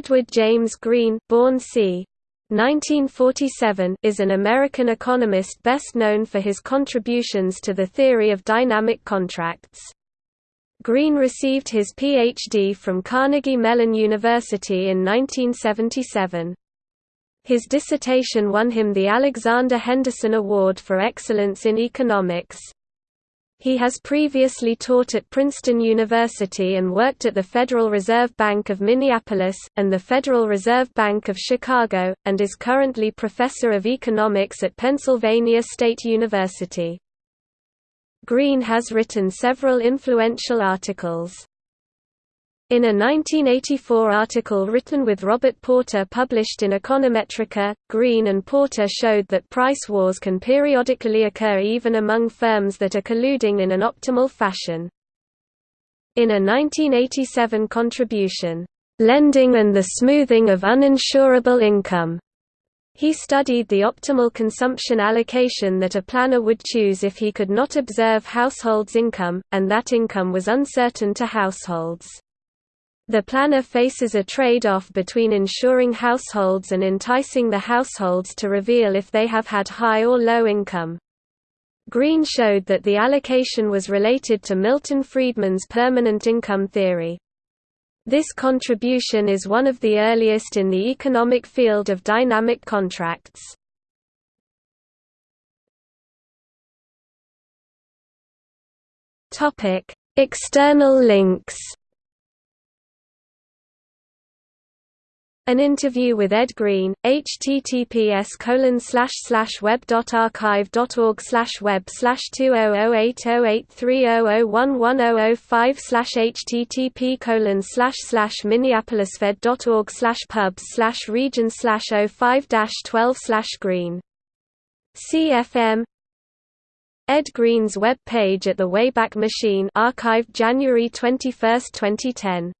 Edward James Green born c. 1947 is an American economist best known for his contributions to the theory of dynamic contracts. Green received his Ph.D. from Carnegie Mellon University in 1977. His dissertation won him the Alexander Henderson Award for Excellence in Economics. He has previously taught at Princeton University and worked at the Federal Reserve Bank of Minneapolis, and the Federal Reserve Bank of Chicago, and is currently professor of economics at Pennsylvania State University. Green has written several influential articles. In a 1984 article written with Robert Porter published in Econometrica, Green and Porter showed that price wars can periodically occur even among firms that are colluding in an optimal fashion. In a 1987 contribution, "'Lending and the Smoothing of Uninsurable Income' He studied the optimal consumption allocation that a planner would choose if he could not observe households' income, and that income was uncertain to households. The planner faces a trade-off between insuring households and enticing the households to reveal if they have had high or low income. Green showed that the allocation was related to Milton Friedman's permanent income theory. This contribution is one of the earliest in the economic field of dynamic contracts. External links An interview with Ed Green, https web.archive.org web 20080830011005 http minneapolisfed.org pubs region 05 12 green. CFM Ed Green's web page at the Wayback Machine archived January 21, 2010